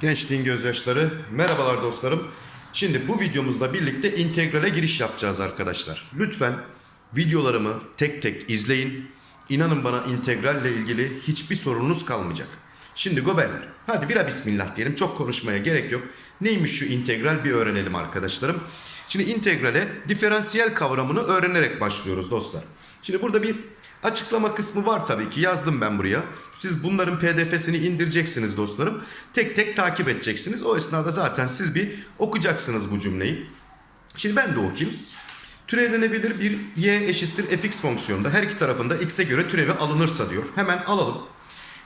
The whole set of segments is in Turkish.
Gençliğin gözyaşları. Merhabalar dostlarım. Şimdi bu videomuzla birlikte integrale giriş yapacağız arkadaşlar. Lütfen videolarımı tek tek izleyin. İnanın bana integralle ilgili hiçbir sorununuz kalmayacak. Şimdi goberler. Hadi bira bismillah diyelim. Çok konuşmaya gerek yok. Neymiş şu integral bir öğrenelim arkadaşlarım. Şimdi integrale diferansiyel kavramını öğrenerek başlıyoruz dostlar. Şimdi burada bir açıklama kısmı var tabii ki yazdım ben buraya. Siz bunların pdf'sini indireceksiniz dostlarım. Tek tek takip edeceksiniz. O esnada zaten siz bir okuyacaksınız bu cümleyi. Şimdi ben de okuyayım. Türevlenebilir bir y eşittir fx fonksiyonunda her iki tarafında x'e göre türevi alınırsa diyor. Hemen alalım.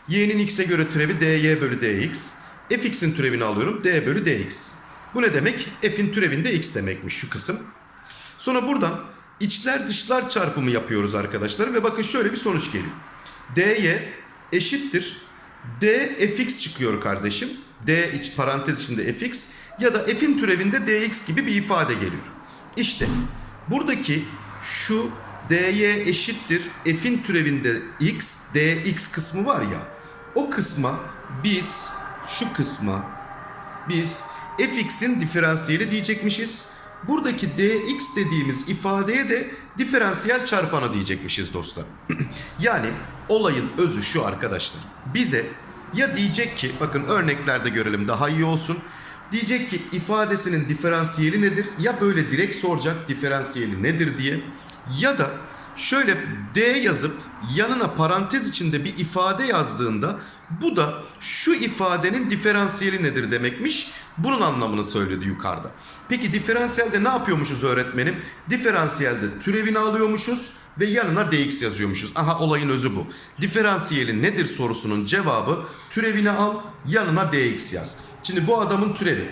y'nin x'e göre türevi dy bölü dx. fx'in türevini alıyorum d bölü dx. Bu ne demek? f'in türevinde x demekmiş şu kısım. Sonra buradan içler dışlar çarpımı yapıyoruz arkadaşlar ve bakın şöyle bir sonuç geliyor. dy eşittir d fx çıkıyor kardeşim. d iç parantez içinde fx ya da f'in türevinde dx gibi bir ifade geliyor. İşte buradaki şu dy eşittir f'in türevinde x dx kısmı var ya o kısma biz şu kısma biz fx'in diferansiyeli diyecekmişiz. Buradaki dx dediğimiz ifadeye de diferansiyel çarpanı diyecekmişiz dostlar. yani olayın özü şu arkadaşlar. Bize ya diyecek ki bakın örneklerde görelim daha iyi olsun. Diyecek ki ifadesinin diferansiyeli nedir? Ya böyle direkt soracak diferansiyeli nedir diye. Ya da şöyle d yazıp yanına parantez içinde bir ifade yazdığında bu da şu ifadenin diferansiyeli nedir demekmiş. Bunun anlamını söyledi yukarıda. Peki diferansiyelde ne yapıyormuşuz öğretmenim? Diferansiyelde türevini alıyormuşuz ve yanına dx yazıyormuşuz. Aha olayın özü bu. Diferansiyeli nedir sorusunun cevabı türevini al yanına dx yaz. Şimdi bu adamın türevi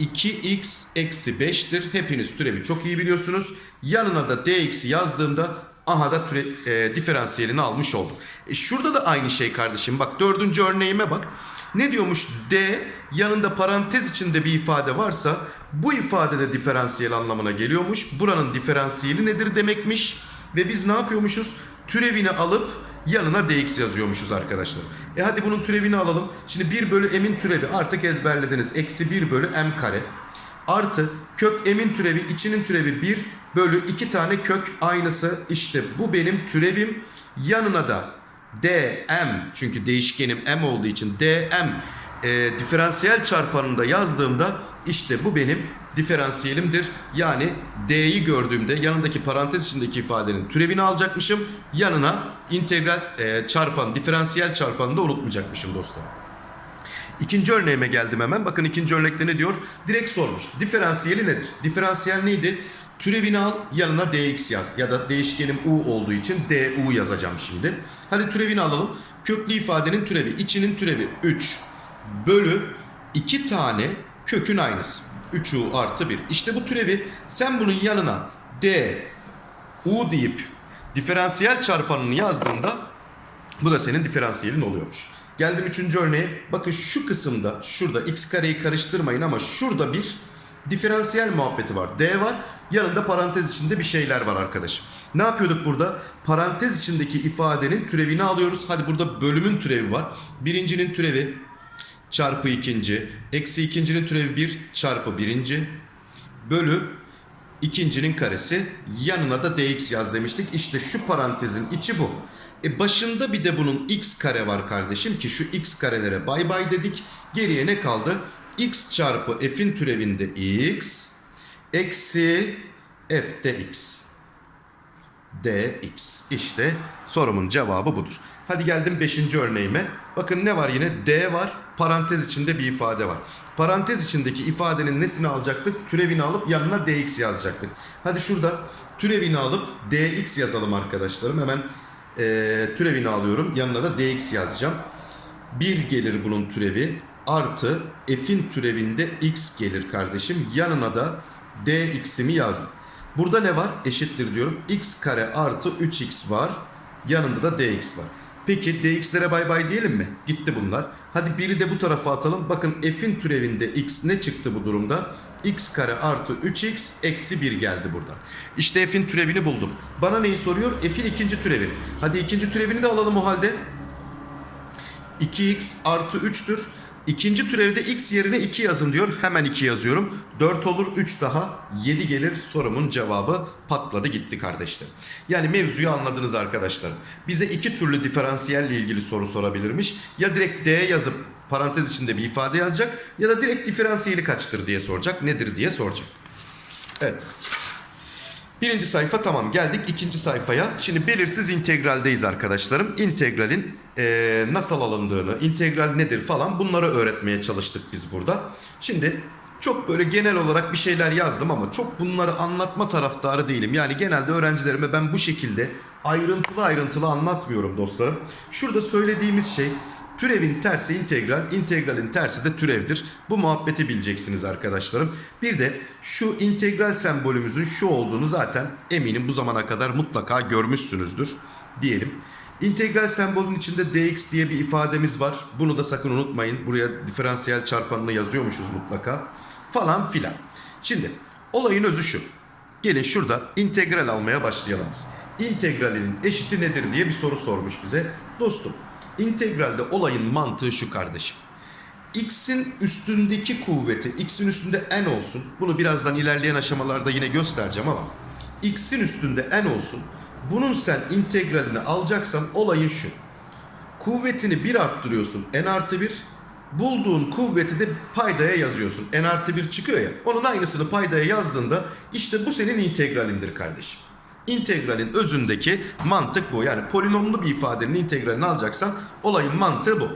2x eksi 5'tir. Hepiniz türevi çok iyi biliyorsunuz. Yanına da dx'i yazdığımda aha da türe, e, diferansiyelini almış oldum. E, şurada da aynı şey kardeşim. Bak dördüncü örneğime bak. Ne diyormuş? D yanında parantez içinde bir ifade varsa bu ifade de diferansiyel anlamına geliyormuş. Buranın diferansiyeli nedir demekmiş. Ve biz ne yapıyormuşuz? Türevini alıp yanına dx yazıyormuşuz arkadaşlar. E hadi bunun türevini alalım. Şimdi 1 bölü m'in türevi artık ezberlediniz. Eksi 1 bölü m kare. Artı kök m'in türevi içinin türevi 1 bölü 2 tane kök aynısı. İşte bu benim türevim. Yanına da dm çünkü değişkenim m olduğu için dm e, diferansiyel çarpanında yazdığımda işte bu benim diferansiyelimdir. Yani d'yi gördüğümde yanındaki parantez içindeki ifadenin türevini alacakmışım. Yanına integral e, çarpan, diferansiyel çarpanını da unutmayacakmışım dostlar. İkinci örneğime geldim hemen. Bakın ikinci örnekte ne diyor? Direkt sormuş. Diferansiyeli nedir? Diferansiyel neydi? Türevini al yanına dx yaz. Ya da değişkenim u olduğu için du yazacağım şimdi. Hadi türevini alalım. Köklü ifadenin türevi. içinin türevi 3 bölü 2 tane kökün aynısı. 3u artı 1. İşte bu türevi sen bunun yanına d u deyip diferansiyel çarpanını yazdığında bu da senin diferansiyelin oluyormuş. Geldim üçüncü örneğe. Bakın şu kısımda şurada x kareyi karıştırmayın ama şurada bir diferansiyel muhabbeti var. D var. Yanında parantez içinde bir şeyler var arkadaşım. Ne yapıyorduk burada? Parantez içindeki ifadenin türevini alıyoruz. Hadi burada bölümün türevi var. Birincinin türevi çarpı ikinci. Eksi ikincinin türevi 1 çarpı birinci. Bölü ikincinin karesi. Yanına da dx yaz demiştik. İşte şu parantezin içi bu. E başında bir de bunun x kare var kardeşim ki şu x karelere bay bay dedik. Geriye ne kaldı? X çarpı f'in türevinde x eksi f de x dx. İşte sorumun cevabı budur. Hadi geldim 5. örneğime. Bakın ne var yine? D var. Parantez içinde bir ifade var. Parantez içindeki ifadenin nesini alacaktık? Türevini alıp yanına dx yazacaktık. Hadi şurada türevini alıp dx yazalım arkadaşlarım. Hemen e, türevini alıyorum. Yanına da dx yazacağım. 1 gelir bunun türevi. Artı f'in türevinde x gelir kardeşim. Yanına da dx'imi yazdım. Burada ne var? Eşittir diyorum. x kare artı 3x var. Yanında da dx var. Peki dx'lere bay bay diyelim mi? Gitti bunlar. Hadi biri de bu tarafa atalım. Bakın f'in türevinde x ne çıktı bu durumda? x kare artı 3x eksi 1 geldi buradan. İşte f'in türevini buldum. Bana neyi soruyor? F'in ikinci türevini. Hadi ikinci türevini de alalım o halde. 2x artı 3'tür. İkinci türevde x yerine 2 yazın diyor. Hemen 2 yazıyorum. 4 olur 3 daha 7 gelir sorumun cevabı patladı gitti kardeşler. Yani mevzuyu anladınız arkadaşlar. Bize iki türlü diferansiyelle ilgili soru sorabilirmiş. Ya direkt D yazıp parantez içinde bir ifade yazacak ya da direkt diferansiyeli kaçtır diye soracak. Nedir diye soracak. Evet. Birinci sayfa tamam geldik ikinci sayfaya. Şimdi belirsiz integraldeyiz arkadaşlarım. İntegralin eee, nasıl alındığını, integral nedir falan bunları öğretmeye çalıştık biz burada. Şimdi çok böyle genel olarak bir şeyler yazdım ama çok bunları anlatma taraftarı değilim. Yani genelde öğrencilerime ben bu şekilde ayrıntılı ayrıntılı anlatmıyorum dostlarım. Şurada söylediğimiz şey Türevin tersi integral, integralin tersi de türevdir. Bu muhabbeti bileceksiniz arkadaşlarım. Bir de şu integral sembolümüzün şu olduğunu zaten eminim bu zamana kadar mutlaka görmüşsünüzdür diyelim. İntegral sembolün içinde dx diye bir ifademiz var. Bunu da sakın unutmayın. Buraya diferansiyel çarpanını yazıyormuşuz mutlaka. Falan filan. Şimdi olayın özü şu. Gelin şurada integral almaya başlayalım biz. İntegralinin eşiti nedir diye bir soru sormuş bize. Dostum integralde olayın mantığı şu kardeşim. X'in üstündeki kuvveti, X'in üstünde n olsun. Bunu birazdan ilerleyen aşamalarda yine göstereceğim ama X'in üstünde n olsun. Bunun sen integralini alacaksan olayın şu. Kuvvetini 1 arttırıyorsun n artı 1. Bulduğun kuvveti de paydaya yazıyorsun. n artı 1 çıkıyor ya. Onun aynısını paydaya yazdığında işte bu senin integralindir kardeşim. İntegralin özündeki mantık bu. Yani polinomlu bir ifadenin integralini alacaksan olayın mantığı bu.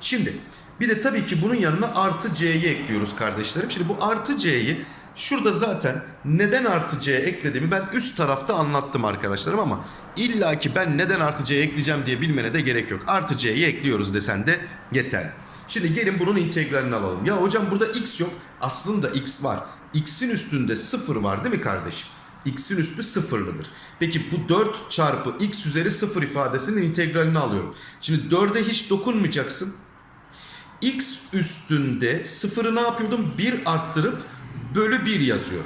Şimdi bir de tabii ki bunun yanına artı c'yi ekliyoruz kardeşlerim. Şimdi bu artı c'yi şurada zaten neden artı c eklediğimi ben üst tarafta anlattım arkadaşlarım ama illa ki ben neden artı c ekleyeceğim diye bilmene de gerek yok. Artı c'yi ekliyoruz desen de yeterli. Şimdi gelin bunun integralini alalım. Ya hocam burada x yok. Aslında x var. x'in üstünde 0 var değil mi kardeşim? X'in üstü sıfırlıdır. Peki bu 4 çarpı x üzeri 0 ifadesinin integralini alıyorum. Şimdi 4'e hiç dokunmayacaksın. x üstünde sıfırı ne yapıyordum? 1 arttırıp bölü 1 yazıyor.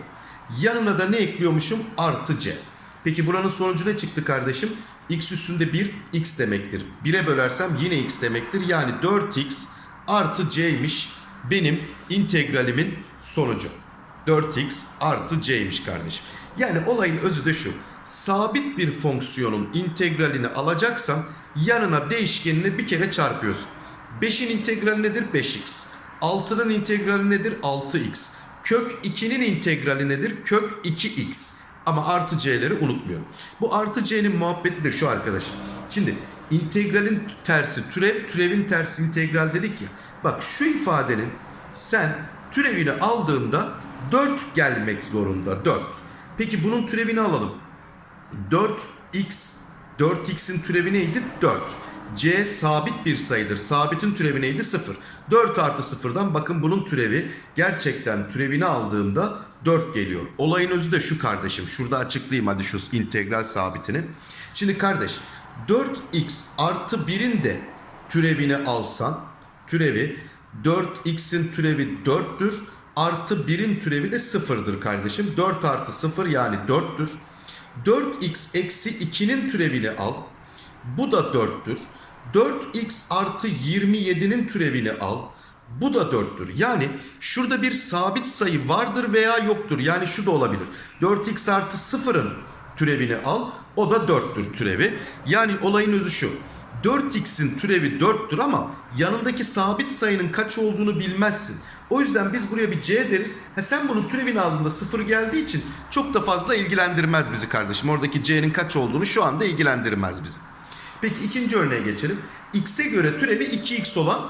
Yanına da ne ekliyormuşum? Artı c. Peki buranın sonucu ne çıktı kardeşim? x üstünde 1 x demektir. 1'e bölersem yine x demektir. Yani 4x artı c'ymiş benim integralimin sonucu. 4x artı c'ymiş kardeşim. Yani olayın özü de şu. Sabit bir fonksiyonun integralini alacaksan yanına değişkenini bir kere çarpıyorsun. 5'in integrali nedir? 5x. 6'nın integrali nedir? 6x. Kök 2'nin integrali nedir? Kök 2x. Ama artı c'leri unutmuyorum. Bu artı c'nin muhabbeti de şu arkadaşım. Şimdi integralin tersi türev, türevin tersi integral dedik ya. Bak şu ifadenin sen türevini aldığında 4 gelmek zorunda 4. Peki bunun türevini alalım. 4x 4x'in türevi neydi? 4. c sabit bir sayıdır. Sabitin türevi neydi? 0. 4 artı 0'dan bakın bunun türevi gerçekten türevini aldığımda 4 geliyor. Olayın özü de şu kardeşim. Şurada açıklayayım hadi şu integral sabitini. Şimdi kardeş 4x artı 1'in de türevini alsan türevi 4x'in türevi 4'tür. Artı 1'in türevi de 0'dır kardeşim. 4 artı 0 yani 4'tür. 4x eksi 2'nin türevini al. Bu da 4'tür. 4x artı 27'nin türevini al. Bu da 4'tür. Yani şurada bir sabit sayı vardır veya yoktur. Yani şu da olabilir. 4x artı 0'ın türevini al. O da 4'tür türevi. Yani olayın özü şu. 4x'in türevi 4'tür ama yanındaki sabit sayının kaç olduğunu bilmezsin. O yüzden biz buraya bir c deriz. Ha sen bunun türevini aldığında 0 geldiği için çok da fazla ilgilendirmez bizi kardeşim. Oradaki c'nin kaç olduğunu şu anda ilgilendirmez bizi. Peki ikinci örneğe geçelim. x'e göre türevi 2x olan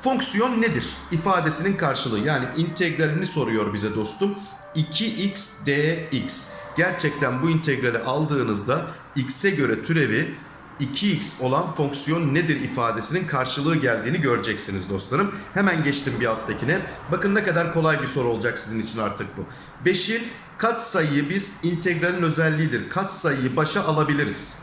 fonksiyon nedir? İfadesinin karşılığı yani integralini soruyor bize dostum. 2x dx. Gerçekten bu integrali aldığınızda x'e göre türevi 2x olan fonksiyon nedir ifadesinin karşılığı geldiğini göreceksiniz dostlarım. Hemen geçtim bir alttakine. Bakın ne kadar kolay bir soru olacak sizin için artık bu. 5'in katsayıyı biz integralin özelliğidir. Katsayıyı başa alabiliriz.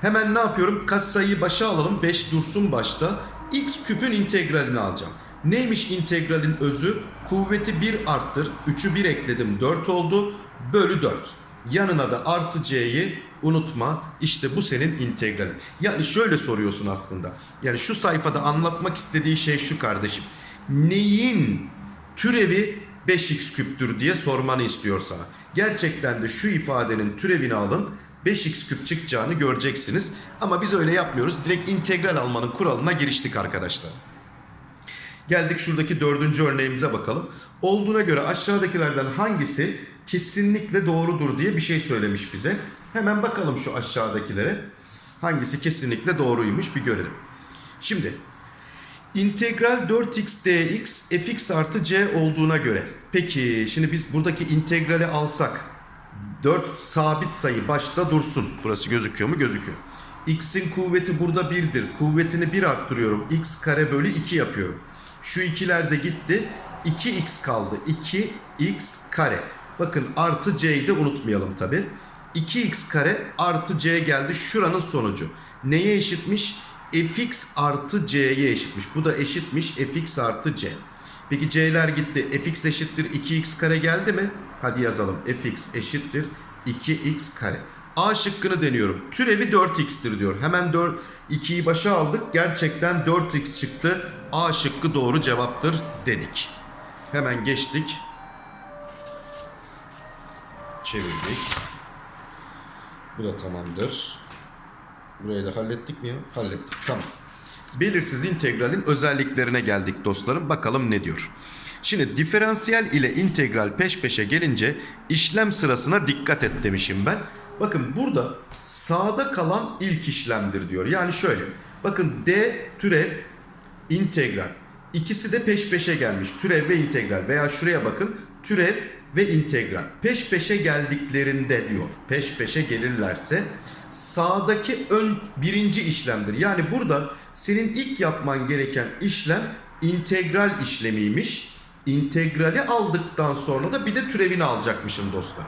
Hemen ne yapıyorum? Katsayıyı başa alalım. 5 dursun başta. X küpün integralini alacağım. Neymiş integralin özü? Kuvveti 1 arttır. 3'ü 1 ekledim 4 oldu. Bölü 4. Yanına da artı c'yi unutma. İşte bu senin integralin. Yani şöyle soruyorsun aslında. Yani şu sayfada anlatmak istediği şey şu kardeşim. neyin türevi 5x küptür diye sormanı istiyor sana. Gerçekten de şu ifadenin türevini alın 5x küp çıkacağını göreceksiniz. Ama biz öyle yapmıyoruz. Direkt integral almanın kuralına giriştik arkadaşlar. Geldik şuradaki dördüncü örneğimize bakalım. Olduğuna göre aşağıdakilerden hangisi kesinlikle doğrudur diye bir şey söylemiş bize. Hemen bakalım şu aşağıdakilere. Hangisi kesinlikle doğruymuş bir görelim. Şimdi integral 4x dx fx artı c olduğuna göre. Peki şimdi biz buradaki integrali alsak 4 sabit sayı başta dursun. Burası gözüküyor mu? Gözüküyor. X'in kuvveti burada 1'dir. Kuvvetini 1 arttırıyorum. X kare bölü 2 yapıyorum. Şu ikiler de gitti. 2x kaldı. 2x kare. Bakın artı c'yi de unutmayalım tabi. 2x kare artı c geldi. Şuranın sonucu. Neye eşitmiş? fx artı c'ye eşitmiş. Bu da eşitmiş fx artı c. Peki c'ler gitti. fx eşittir 2x kare geldi mi? Hadi yazalım. fx eşittir 2x kare. A şıkkını deniyorum. Türevi 4x'tir diyor. Hemen 4 2'yi başa aldık. Gerçekten 4x çıktı. A şıkkı doğru cevaptır dedik. Hemen geçtik. Çevirdik. Bu da tamamdır. Burayı da hallettik mi ya? Hallettik. Tamam. Belirsiz integralin özelliklerine geldik dostlarım. Bakalım ne diyor. Şimdi diferansiyel ile integral peş peşe gelince işlem sırasına dikkat et demişim ben. Bakın burada sağda kalan ilk işlemdir diyor. Yani şöyle. Bakın d türev integral. İkisi de peş peşe gelmiş. Türev ve integral. Veya şuraya bakın. Türev ve integral. Peş peşe geldiklerinde diyor. Peş peşe gelirlerse sağdaki ön birinci işlemdir. Yani burada senin ilk yapman gereken işlem integral işlemiymiş. İntegrali aldıktan sonra da bir de türevini alacakmışım dostlar.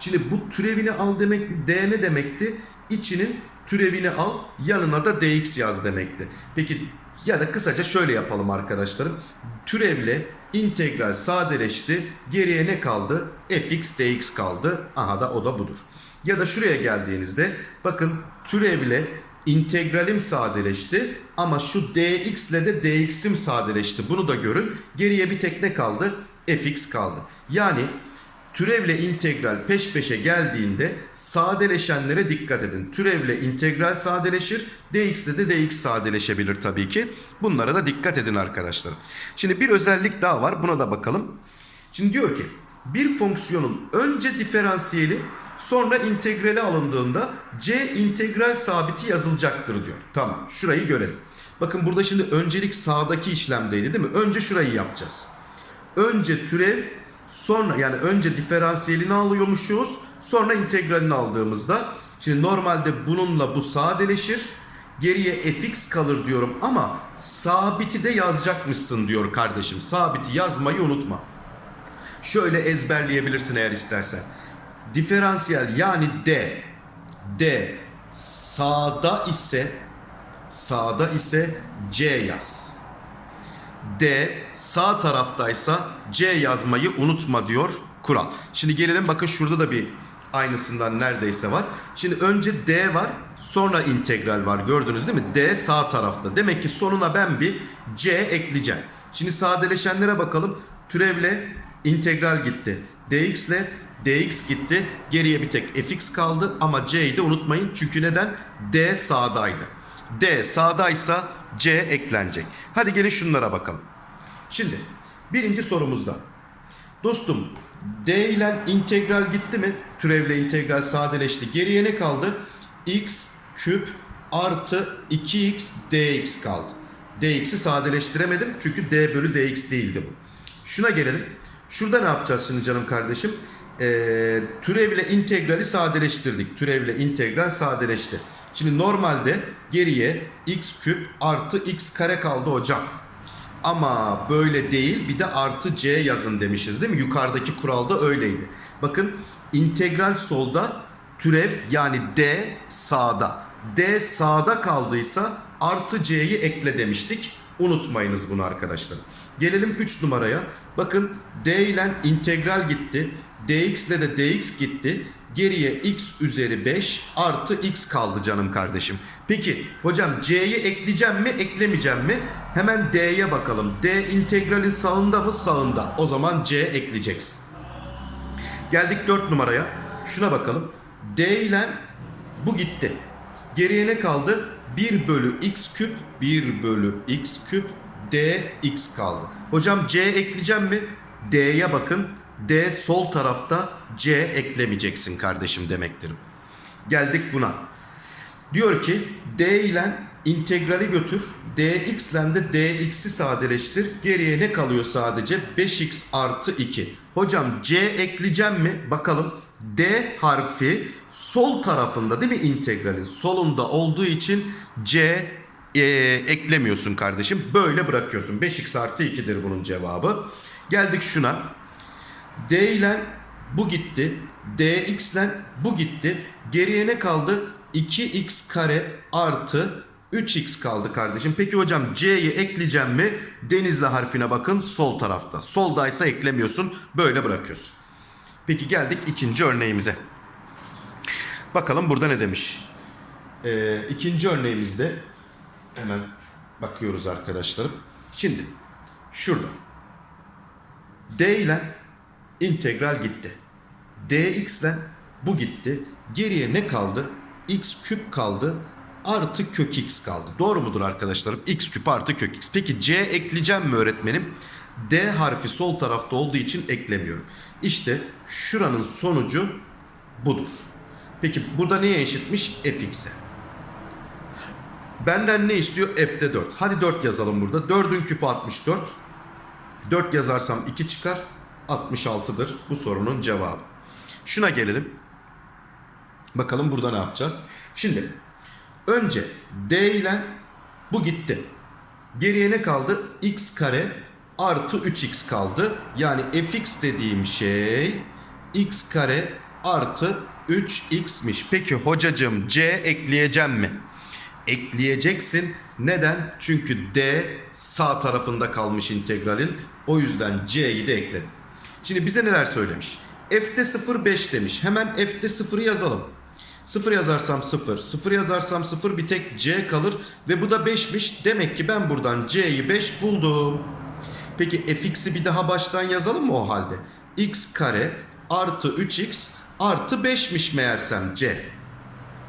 Şimdi bu türevini al demek d ne demekti? İçinin türevini al yanına da dx yaz demekti. Peki ya da kısaca şöyle yapalım arkadaşlarım. Türevle integral sadeleşti. Geriye ne kaldı? fx dx kaldı. Aha da o da budur. Ya da şuraya geldiğinizde bakın türevle integralim sadeleşti ama şu dx ile de dx'im sadeleşti. Bunu da görün. Geriye bir tek ne kaldı? fx kaldı. Yani türevle integral peş peşe geldiğinde sadeleşenlere dikkat edin. Türevle integral sadeleşir. dx ile de dx sadeleşebilir tabii ki. Bunlara da dikkat edin arkadaşlar. Şimdi bir özellik daha var. Buna da bakalım. Şimdi diyor ki bir fonksiyonun önce diferansiyeli sonra integrali alındığında c integral sabiti yazılacaktır diyor. Tamam şurayı görelim. Bakın burada şimdi öncelik sağdaki işlemdeydi değil mi? Önce şurayı yapacağız. Önce türev sonra yani önce diferansiyelini alıyormuşuz sonra integralini aldığımızda şimdi normalde bununla bu sadeleşir geriye fx kalır diyorum ama sabiti de yazacakmışsın diyor kardeşim. Sabiti yazmayı unutma. Şöyle ezberleyebilirsin eğer istersen. Diferansiyel yani d d sağda ise sağda ise c yaz. D sağ taraftaysa C yazmayı unutma diyor kural. Şimdi gelelim bakın şurada da bir aynısından neredeyse var. Şimdi önce D var sonra integral var gördünüz değil mi? D sağ tarafta. Demek ki sonuna ben bir C ekleyeceğim. Şimdi sadeleşenlere bakalım. Türevle integral gitti. dx ile dx gitti. Geriye bir tek fx kaldı ama c'yi de unutmayın. Çünkü neden? D sağdaydı. D sağdaysa C eklenecek. Hadi gelin şunlara bakalım. Şimdi birinci sorumuzda. Dostum D ile integral gitti mi? Türevle integral sadeleşti. Geriye ne kaldı? x küp artı 2x dx kaldı. dx'i sadeleştiremedim çünkü d bölü dx değildi bu. Şuna gelelim. Şurada ne yapacağız şimdi canım kardeşim? Ee, türevle integrali sadeleştirdik. Türevle integral sadeleşti. Şimdi normalde geriye x küp artı x kare kaldı hocam. Ama böyle değil bir de artı c yazın demişiz değil mi? Yukarıdaki kuralda öyleydi. Bakın integral solda türev yani d sağda. d sağda kaldıysa artı c'yi ekle demiştik. Unutmayınız bunu arkadaşlar. Gelelim 3 numaraya. Bakın d ile integral gitti. dx ile de dx gitti. Geriye x üzeri 5 artı x kaldı canım kardeşim. Peki hocam c'yi ekleyeceğim mi eklemeyeceğim mi? Hemen D'ye bakalım. D integralin sağında mı? Sağında. O zaman C ekleyeceksin. Geldik 4 numaraya. Şuna bakalım. D ile bu gitti. Geriye ne kaldı? 1 bölü x küp 1 bölü x küp dx kaldı. Hocam c ekleyeceğim mi? D'ye bakın. D sol tarafta c eklemeyeceksin kardeşim demektir. Geldik buna. Diyor ki d ile integrali götür. dx ile de dx'i sadeleştir. Geriye ne kalıyor sadece? 5x artı 2. Hocam c ekleyeceğim mi? Bakalım. D harfi sol tarafında değil mi integralin? Solunda olduğu için c e, eklemiyorsun kardeşim. Böyle bırakıyorsun. 5x artı 2'dir bunun cevabı. Geldik şuna. D ile bu gitti. dx ile bu gitti. Geriye ne kaldı? 2x kare artı 3x kaldı kardeşim. Peki hocam c'yi ekleyeceğim mi? Denizli harfine bakın sol tarafta. Soldaysa eklemiyorsun. Böyle bırakıyorsun. Peki geldik ikinci örneğimize. Bakalım burada ne demiş. Ee, ikinci örneğimizde hemen bakıyoruz arkadaşlarım. Şimdi şurada d ile integral gitti. dx ile bu gitti. Geriye ne kaldı? x küp kaldı. Artı kök x kaldı. Doğru mudur arkadaşlarım? x küp artı kök x. Peki c ekleyeceğim mi öğretmenim? D harfi sol tarafta olduğu için eklemiyorum. İşte şuranın sonucu budur. Peki burada neye eşitmiş? fx'e. Benden ne istiyor? F'de 4. Hadi 4 yazalım burada. 4'ün küpü 64. 4 yazarsam 2 çıkar. 66'dır bu sorunun cevabı. Şuna gelelim. Bakalım burada ne yapacağız? Şimdi önce D ile bu gitti. Geriye ne kaldı? x kare artı 3x kaldı. Yani fx dediğim şey x kare artı 3x'miş. Peki hocacığım c ekleyeceğim mi? Ekleyeceksin. Neden? Çünkü d sağ tarafında kalmış integralin. O yüzden c'yi de ekledim. Şimdi bize neler söylemiş? F'de 0 5 demiş. Hemen F'de 0'ı yazalım. 0 yazarsam 0, 0 yazarsam 0 bir tek C kalır ve bu da 5'miş. Demek ki ben buradan C'yi 5 buldum. Peki fx'i bir daha baştan yazalım mı o halde? x kare artı 3x artı 5'miş meğersem C.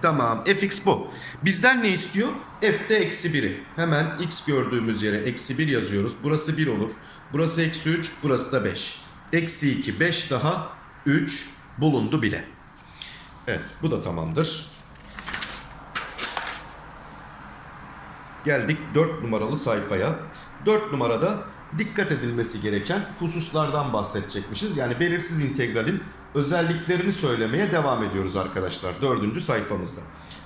Tamam fx bu. Bizden ne istiyor? f'de eksi 1'i. Hemen x gördüğümüz yere eksi 1 yazıyoruz. Burası 1 olur. Burası eksi 3, burası da 5. Eksi 2, 5 daha 3 bulundu bile. Evet bu da tamamdır. Geldik 4 numaralı sayfaya. 4 numarada dikkat edilmesi gereken hususlardan bahsedecekmişiz. Yani belirsiz integralin özelliklerini söylemeye devam ediyoruz arkadaşlar 4. sayfamızda.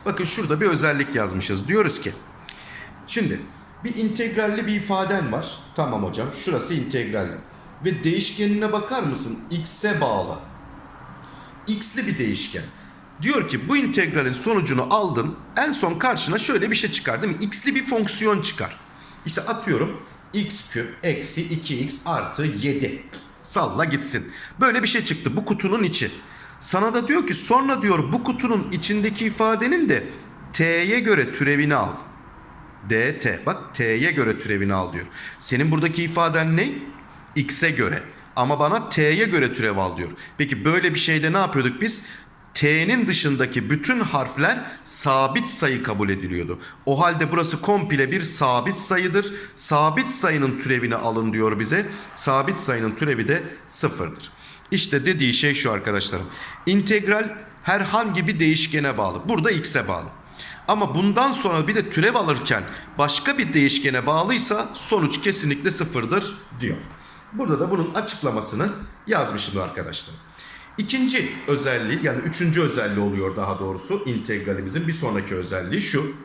Bakın şurada bir özellik yazmışız. Diyoruz ki şimdi bir integralli bir ifaden var. Tamam hocam şurası integralli. Ve değişkenine bakar mısın? X'e bağlı. X'li bir değişken. Diyor ki bu integralin sonucunu aldın. En son karşına şöyle bir şey çıkar değil mi? X'li bir fonksiyon çıkar. İşte atıyorum x küp eksi 2x artı 7. Salla gitsin. Böyle bir şey çıktı bu kutunun içi. Sana da diyor ki sonra diyor bu kutunun içindeki ifadenin de t'ye göre türevini al. dt. Bak t'ye göre türevini al diyor. Senin buradaki ifaden ne? X'e göre. Ama bana t'ye göre türev al diyor. Peki böyle bir şeyde ne yapıyorduk biz? T'nin dışındaki bütün harfler sabit sayı kabul ediliyordu. O halde burası komple bir sabit sayıdır. Sabit sayının türevini alın diyor bize. Sabit sayının türevi de sıfırdır. İşte dediği şey şu arkadaşlarım. İntegral herhangi bir değişkene bağlı. Burada x'e bağlı. Ama bundan sonra bir de türev alırken başka bir değişkene bağlıysa sonuç kesinlikle sıfırdır diyor. Burada da bunun açıklamasını yazmışım arkadaşlar. İkinci özelliği yani üçüncü özelliği oluyor daha doğrusu integralimizin bir sonraki özelliği şu.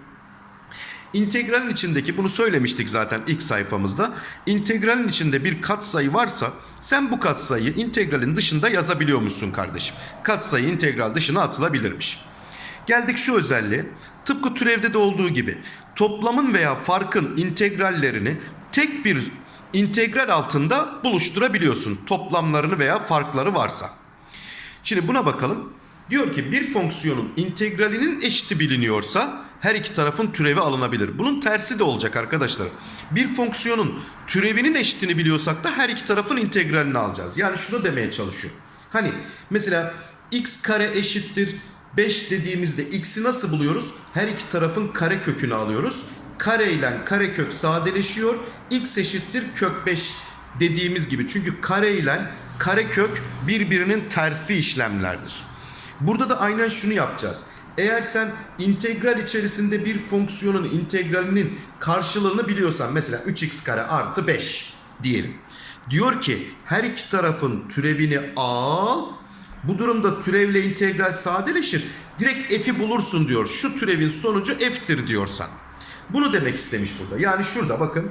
İntegralin içindeki bunu söylemiştik zaten ilk sayfamızda. İntegralin içinde bir katsayı varsa sen bu katsayıyı integralin dışında yazabiliyormuşsun kardeşim. Katsayı integral dışına atılabilirmiş. Geldik şu özelliğe. Tıpkı türevde de olduğu gibi toplamın veya farkın integrallerini tek bir integral altında buluşturabiliyorsun. Toplamlarını veya farkları varsa. Şimdi buna bakalım. Diyor ki bir fonksiyonun integralinin eşiti biliniyorsa her iki tarafın türevi alınabilir. Bunun tersi de olacak arkadaşlar. Bir fonksiyonun türevinin eşitini biliyorsak da her iki tarafın integralini alacağız. Yani şunu demeye çalışıyor. Hani mesela x kare eşittir 5 dediğimizde x'i nasıl buluyoruz? Her iki tarafın kare kökünü alıyoruz. Kare ile kare kök sadeleşiyor. x eşittir kök 5 dediğimiz gibi. Çünkü kare ile kare kök birbirinin tersi işlemlerdir. Burada da aynen şunu yapacağız. Eğer sen integral içerisinde bir fonksiyonun integralinin karşılığını biliyorsan mesela 3x kare artı 5 diyelim. Diyor ki her iki tarafın türevini al. Bu durumda türevle integral sadeleşir. Direkt f'i bulursun diyor. Şu türevin sonucu f'tir diyorsan. Bunu demek istemiş burada. Yani şurada bakın.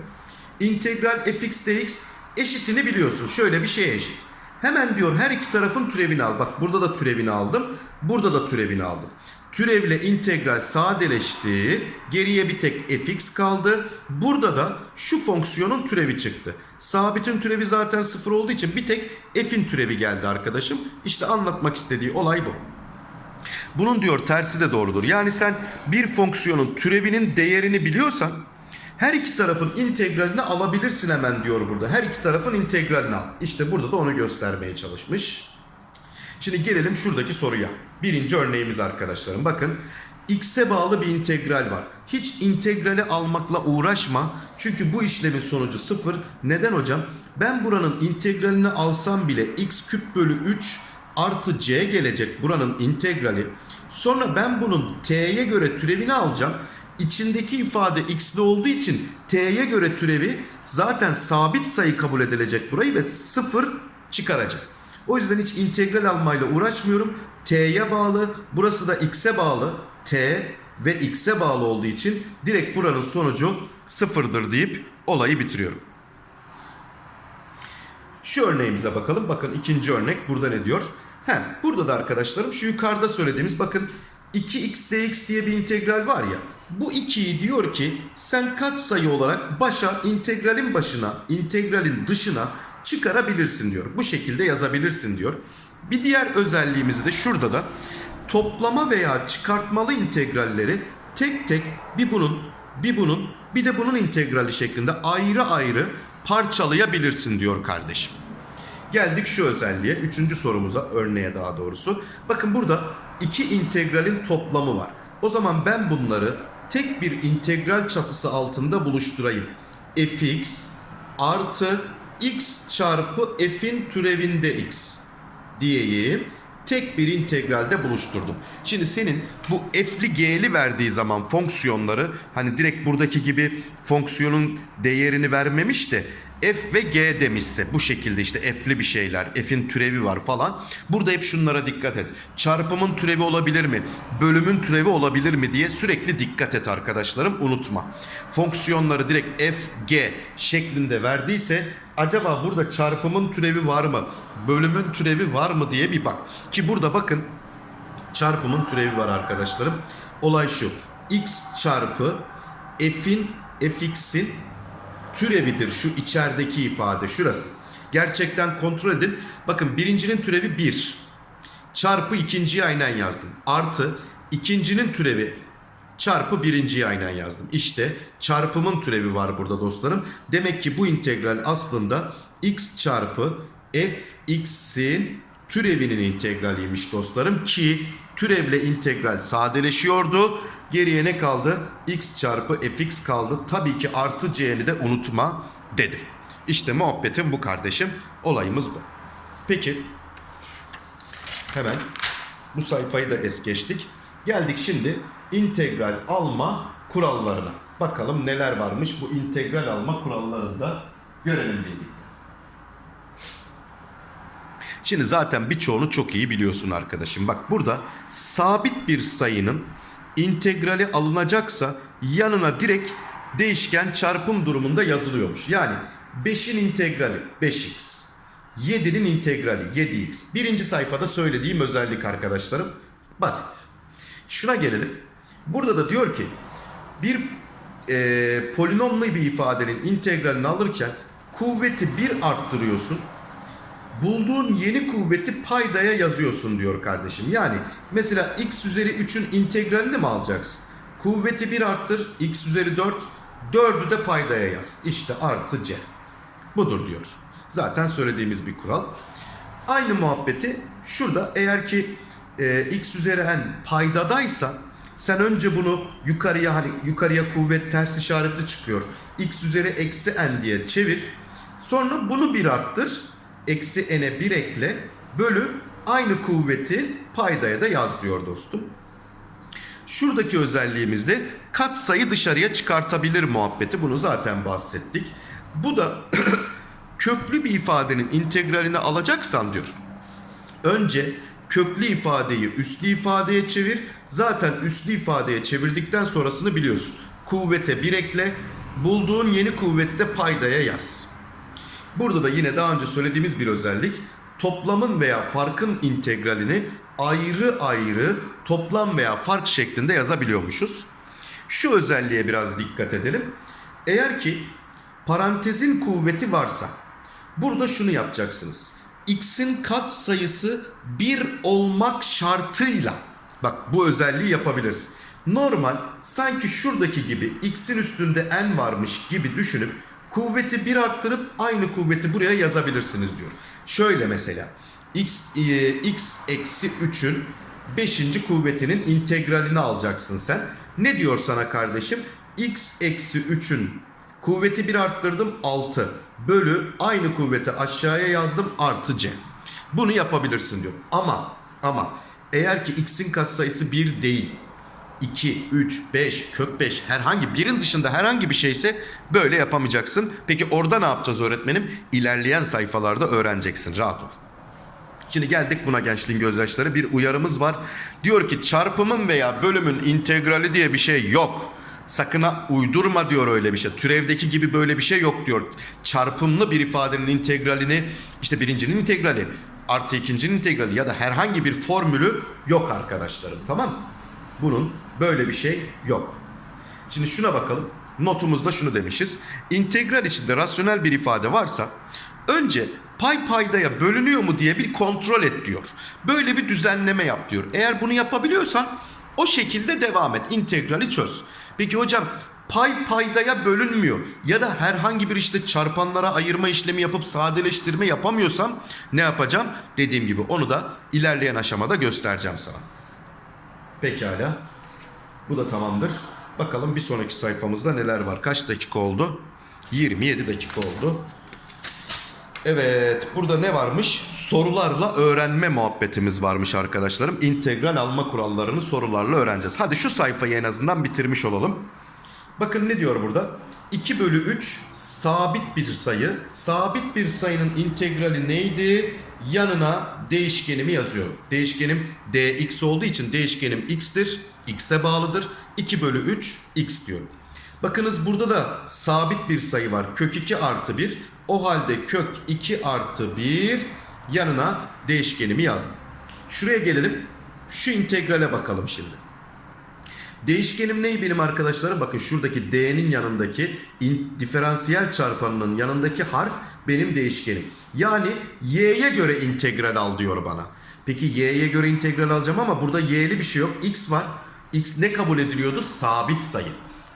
İntegral fx dx eşitini biliyorsun. Şöyle bir şeye eşit. Hemen diyor her iki tarafın türevini al. Bak burada da türevini aldım. Burada da türevini aldım. Türevle integral sadeleşti. Geriye bir tek fx kaldı. Burada da şu fonksiyonun türevi çıktı. Sabitin türevi zaten sıfır olduğu için bir tek f'in türevi geldi arkadaşım. İşte anlatmak istediği olay bu. Bunun diyor tersi de doğrudur. Yani sen bir fonksiyonun türevinin değerini biliyorsan her iki tarafın integralini alabilirsin hemen diyor burada. Her iki tarafın integralini al. İşte burada da onu göstermeye çalışmış. Şimdi gelelim şuradaki soruya. Birinci örneğimiz arkadaşlarım. Bakın x'e bağlı bir integral var. Hiç integrali almakla uğraşma. Çünkü bu işlemin sonucu sıfır. Neden hocam? Ben buranın integralini alsam bile x küp bölü 3 artı c gelecek buranın integrali. Sonra ben bunun t'ye göre türevini alacağım. İçindeki ifade x'li olduğu için t'ye göre türevi zaten sabit sayı kabul edilecek burayı ve sıfır çıkaracak. O yüzden hiç integral almayla uğraşmıyorum. T'ye bağlı, burası da x'e bağlı. T ve x'e bağlı olduğu için direkt buranın sonucu sıfırdır deyip olayı bitiriyorum. Şu örneğimize bakalım. Bakın ikinci örnek burada ne diyor? He, burada da arkadaşlarım şu yukarıda söylediğimiz bakın 2x dx diye bir integral var ya. Bu 2'yi diyor ki sen katsayı olarak başa integralin başına, integralin dışına çıkarabilirsin diyor. Bu şekilde yazabilirsin diyor. Bir diğer özelliğimizi de şurada da toplama veya çıkartmalı integralleri tek tek bir bunun, bir bunun, bir de bunun integrali şeklinde ayrı ayrı parçalayabilirsin diyor kardeşim. Geldik şu özelliğe. Üçüncü sorumuza, örneğe daha doğrusu. Bakın burada iki integralin toplamı var. O zaman ben bunları tek bir integral çatısı altında buluşturayım. fx artı x çarpı f'in türevinde x diyeyim. Tek bir integralde buluşturdum. Şimdi senin bu f'li g'li verdiği zaman fonksiyonları hani direkt buradaki gibi fonksiyonun değerini vermemiş de f ve g demişse bu şekilde işte f'li bir şeyler, f'in türevi var falan. Burada hep şunlara dikkat et. Çarpımın türevi olabilir mi? Bölümün türevi olabilir mi diye sürekli dikkat et arkadaşlarım unutma. Fonksiyonları direkt f, g şeklinde verdiyse acaba burada çarpımın türevi var mı? Bölümün türevi var mı diye bir bak. Ki burada bakın çarpımın türevi var arkadaşlarım. Olay şu. x çarpı f'in fx'in türevidir şu içerideki ifade şurası. Gerçekten kontrol edin. Bakın birincinin türevi 1. Çarpı ikinciyi aynen yazdım. Artı ikincinin türevi çarpı birinciyi aynen yazdım. İşte çarpımın türevi var burada dostlarım. Demek ki bu integral aslında x çarpı fx'in türevinin integraliymiş dostlarım ki türevle integral sadeleşiyordu. Geriye ne kaldı? x çarpı fx kaldı. Tabii ki artı c'ni de unutma dedi. İşte muhabbetim bu kardeşim. Olayımız bu. Peki hemen bu sayfayı da es geçtik. Geldik şimdi integral alma kurallarına. Bakalım neler varmış bu integral alma kurallarında görelim birlikte. Şimdi zaten birçoğunu çok iyi biliyorsun arkadaşım. Bak burada sabit bir sayının integrali alınacaksa yanına direkt değişken çarpım durumunda yazılıyormuş. Yani 5'in integrali 5x. 7'nin integrali 7x. Birinci sayfada söylediğim özellik arkadaşlarım. Basit. Şuna gelelim. Burada da diyor ki bir e, polinomlu bir ifadenin integralini alırken kuvveti 1 arttırıyorsun bulduğun yeni kuvveti paydaya yazıyorsun diyor kardeşim. Yani mesela x üzeri 3'ün integralini mi alacaksın? Kuvveti 1 arttır. X üzeri 4. 4'ü de paydaya yaz. İşte artı C. Budur diyor. Zaten söylediğimiz bir kural. Aynı muhabbeti şurada eğer ki e, x üzeri n paydadaysa sen önce bunu yukarıya hani yukarıya kuvvet ters işaretli çıkıyor. x üzeri eksi n diye çevir. Sonra bunu bir arttır. Eksi n'e bir ekle. Bölü aynı kuvveti paydaya da yaz diyor dostum. Şuradaki özelliğimizde katsayı dışarıya çıkartabilir muhabbeti. Bunu zaten bahsettik. Bu da köklü bir ifadenin integralini alacaksan diyor. Önce köklü ifadeyi üslü ifadeye çevir. Zaten üslü ifadeye çevirdikten sonrasını biliyorsun. Kuvvete bir ekle. Bulduğun yeni kuvveti de paydaya yaz. Burada da yine daha önce söylediğimiz bir özellik. Toplamın veya farkın integralini ayrı ayrı toplam veya fark şeklinde yazabiliyormuşuz. Şu özelliğe biraz dikkat edelim. Eğer ki parantezin kuvveti varsa burada şunu yapacaksınız. X'in kat sayısı 1 olmak şartıyla bak bu özelliği yapabiliriz. Normal sanki şuradaki gibi x'in üstünde n varmış gibi düşünüp kuvveti 1 arttırıp aynı kuvveti buraya yazabilirsiniz diyor. Şöyle mesela x, e, x eksi 3'ün 5. kuvvetinin integralini alacaksın sen. Ne diyor sana kardeşim? x eksi 3'ün kuvveti 1 arttırdım 6 bölü aynı kuvveti aşağıya yazdım artı c. Bunu yapabilirsin diyor. Ama ama eğer ki x'in katsayısı 1 değil 2, 3, 5, kök 5 herhangi birin dışında herhangi bir şeyse böyle yapamayacaksın. Peki orada ne yapacağız öğretmenim? İlerleyen sayfalarda öğreneceksin. Rahat ol. Şimdi geldik buna gençliğin gözyaşları. Bir uyarımız var. Diyor ki çarpımın veya bölümün integrali diye bir şey yok. Sakın ha uydurma diyor öyle bir şey. Türevdeki gibi böyle bir şey yok diyor. Çarpımlı bir ifadenin integralini işte birincinin integrali artı ikincinin integrali ya da herhangi bir formülü yok arkadaşlarım tamam mı? Bunun böyle bir şey yok. Şimdi şuna bakalım. Notumuzda şunu demişiz. İntegral içinde rasyonel bir ifade varsa önce pay paydaya bölünüyor mu diye bir kontrol et diyor. Böyle bir düzenleme yap diyor. Eğer bunu yapabiliyorsan o şekilde devam et. İntegrali çöz. Peki hocam pay paydaya bölünmüyor ya da herhangi bir işte çarpanlara ayırma işlemi yapıp sadeleştirme yapamıyorsam ne yapacağım? Dediğim gibi onu da ilerleyen aşamada göstereceğim sana. Pekala. Bu da tamamdır. Bakalım bir sonraki sayfamızda neler var. Kaç dakika oldu? 27 dakika oldu. Evet, burada ne varmış? Sorularla öğrenme muhabbetimiz varmış arkadaşlarım. İntegral alma kurallarını sorularla öğreneceğiz. Hadi şu sayfayı en azından bitirmiş olalım. Bakın ne diyor burada? 2 bölü 3 sabit bir sayı. Sabit bir sayının integrali neydi? Yanına değişkenimi yazıyorum. Değişkenim dx olduğu için değişkenim x'tir. x'e bağlıdır. 2 bölü 3 x diyorum. Bakınız burada da sabit bir sayı var. Kök 2 artı 1. O halde kök 2 artı 1 yanına değişkenimi yazdım. Şuraya gelelim. Şu integrale bakalım şimdi. Değişkenim ney benim arkadaşlarım? Bakın şuradaki d'nin yanındaki diferansiyel çarpanının yanındaki harf benim değişkenim. Yani y'ye göre integral al diyor bana. Peki y'ye göre integral alacağım ama burada y'li bir şey yok. x var. x ne kabul ediliyordu? Sabit sayı.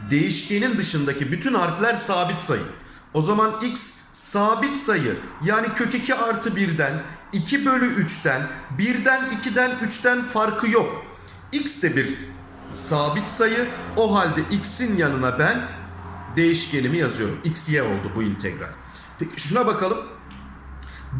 Değişkenin dışındaki bütün harfler sabit sayı. O zaman x sabit sayı yani kök 2 artı 1'den 2 bölü 3'ten 1'den 2'den 3'ten farkı yok. x de bir sabit sayı. O halde x'in yanına ben değişkenimi yazıyorum. x y oldu bu integral. Peki şuna bakalım.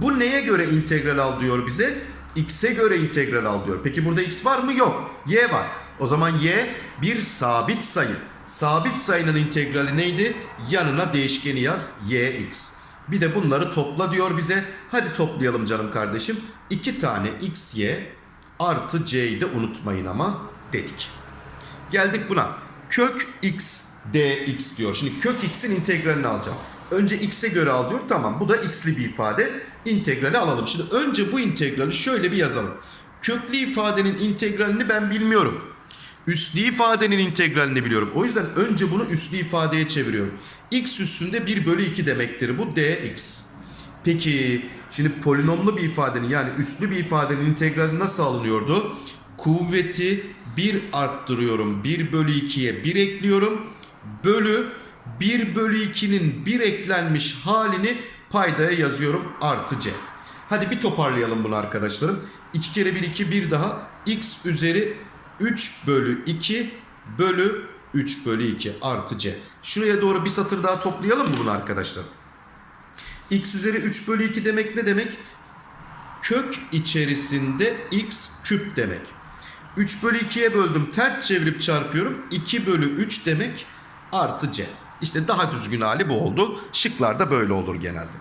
Bu neye göre integral al diyor bize? x'e göre integral al diyor. Peki burada x var mı? Yok. y var. O zaman y bir sabit sayı. Sabit sayının integrali neydi? Yanına değişkeni yaz. yx. Bir de bunları topla diyor bize. Hadi toplayalım canım kardeşim. 2 tane xy artı c'yi de unutmayın ama dedik. Geldik buna. Kök x dx diyor. Şimdi kök x'in integralini alacağım. Önce x'e göre al diyor. Tamam bu da x'li bir ifade. İntegrali alalım. Şimdi önce bu integrali şöyle bir yazalım. Köklü ifadenin integralini ben bilmiyorum. Üslü ifadenin integralini biliyorum. O yüzden önce bunu üslü ifadeye çeviriyorum. x üstünde 1 bölü 2 demektir bu dx. Peki şimdi polinomlu bir ifadenin yani üslü bir ifadenin integrali nasıl alınıyordu? Kuvveti 1 arttırıyorum. 1 bölü 2'ye 1 ekliyorum. Bölü 1 bölü 2'nin 1 eklenmiş halini paydaya yazıyorum artı c. Hadi bir toparlayalım bunu arkadaşlarım. 2 kere 1 2 bir daha x üzeri 3 bölü 2 bölü 3 bölü 2 artı c. Şuraya doğru bir satır daha toplayalım mı bunu arkadaşlar? x üzeri 3 bölü 2 demek ne demek? Kök içerisinde x küp demek. 3 bölü 2'ye böldüm ters çevirip çarpıyorum. 2 bölü 3 demek artı c. İşte daha düzgün hali bu oldu. Şıklarda böyle olur genelde.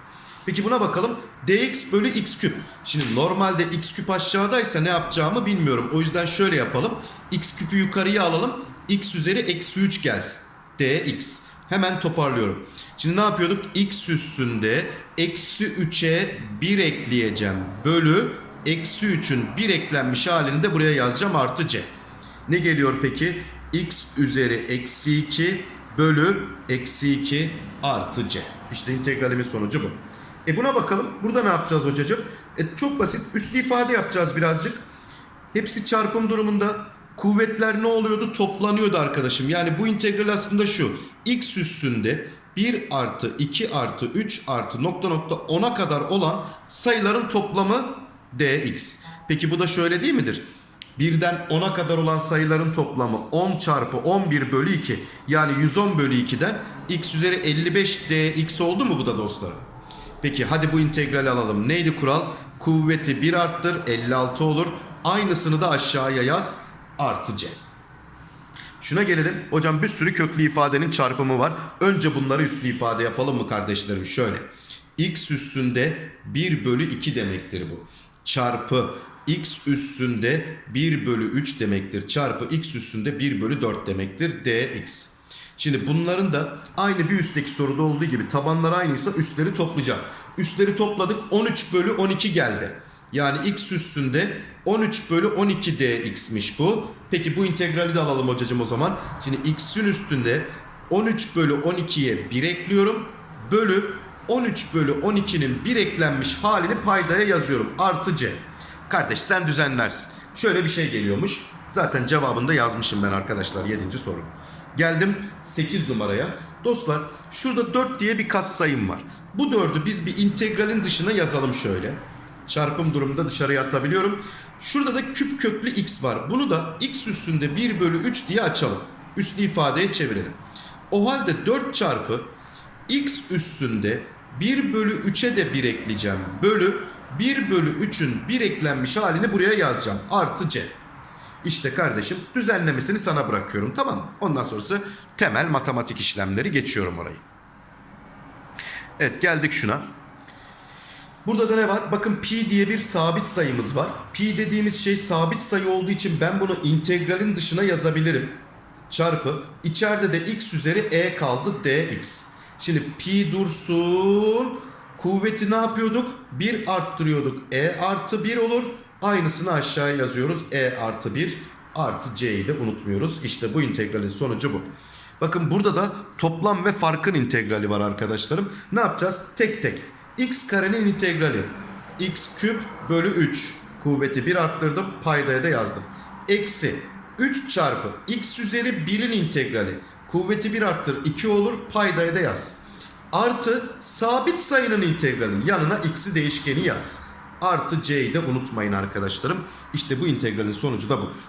Peki buna bakalım. dx bölü x küp. Şimdi normalde x küp aşağıdaysa ne yapacağımı bilmiyorum. O yüzden şöyle yapalım. x küpü yukarıya alalım. x üzeri eksi 3 gelsin. dx. Hemen toparlıyorum. Şimdi ne yapıyorduk? x üstünde eksi 3'e 1 ekleyeceğim. Bölü eksi 3'ün 1 eklenmiş halini de buraya yazacağım artı c. Ne geliyor peki? x üzeri eksi 2 bölü eksi 2 artı c. İşte integralimin sonucu bu. E buna bakalım. Burada ne yapacağız hocacığım? E çok basit. Üslü ifade yapacağız birazcık. Hepsi çarpım durumunda. Kuvvetler ne oluyordu? Toplanıyordu arkadaşım. Yani bu integral aslında şu. x üstünde 1 artı 2 artı 3 artı nokta nokta 10'a kadar olan sayıların toplamı dx. Peki bu da şöyle değil midir? Birden 10'a kadar olan sayıların toplamı 10 çarpı 11 bölü 2 yani 110 bölü 2'den x üzeri 55 dx oldu mu bu da dostlarım? Peki hadi bu integrali alalım. Neydi kural? Kuvveti 1 arttır 56 olur. Aynısını da aşağıya yaz artı c. Şuna gelelim. Hocam bir sürü köklü ifadenin çarpımı var. Önce bunları üslü ifade yapalım mı kardeşlerim? Şöyle. x üstünde 1 bölü 2 demektir bu. Çarpı x üstünde 1 bölü 3 demektir. Çarpı x üstünde 1 bölü 4 demektir. dx. Şimdi bunların da aynı bir üstteki soruda olduğu gibi tabanlar aynıysa üstleri toplayacağım. Üstleri topladık 13 bölü 12 geldi. Yani x üstünde 13 bölü 12 dx'miş bu. Peki bu integrali de alalım hocacığım o zaman. Şimdi x'in üstünde 13 bölü 12'ye 1 ekliyorum. Bölü 13 bölü 12'nin 1 eklenmiş halini paydaya yazıyorum. Artı c. Kardeş sen düzenlersin. Şöyle bir şey geliyormuş. Zaten cevabını da yazmışım ben arkadaşlar 7. soru. Geldim 8 numaraya. Dostlar şurada 4 diye bir katsayım var. Bu 4'ü biz bir integralin dışına yazalım şöyle. Çarpım durumunda dışarıya atabiliyorum. Şurada da küp köklü x var. Bunu da x üstünde 1 bölü 3 diye açalım. Üslü ifadeye çevirelim. O halde 4 çarpı x üstünde 1 bölü 3'e de 1 ekleyeceğim. Bölü 1 bölü 3'ün 1 eklenmiş halini buraya yazacağım. Artı c. İşte kardeşim düzenlemesini sana bırakıyorum tamam mı? Ondan sonrası temel matematik işlemleri geçiyorum orayı. Evet geldik şuna. Burada da ne var? Bakın pi diye bir sabit sayımız var. Pi dediğimiz şey sabit sayı olduğu için ben bunu integralin dışına yazabilirim. Çarpı içeride de x üzeri e kaldı dx. Şimdi pi dursun. Kuvveti ne yapıyorduk? 1 arttırıyorduk. E artı 1 olur. Aynısını aşağıya yazıyoruz. E artı 1 artı c'yi de unutmuyoruz. İşte bu integralin sonucu bu. Bakın burada da toplam ve farkın integrali var arkadaşlarım. Ne yapacağız? Tek tek. x karenin integrali. x küp bölü 3. Kuvveti 1 arttırdım. Paydaya da yazdım. Eksi 3 çarpı x üzeri 1'in integrali. Kuvveti 1 arttır 2 olur. Paydaya da yaz. Artı sabit sayının integrali. Yanına x'i değişkeni yaz. Artı c'yi de unutmayın arkadaşlarım. İşte bu integralin sonucu da budur.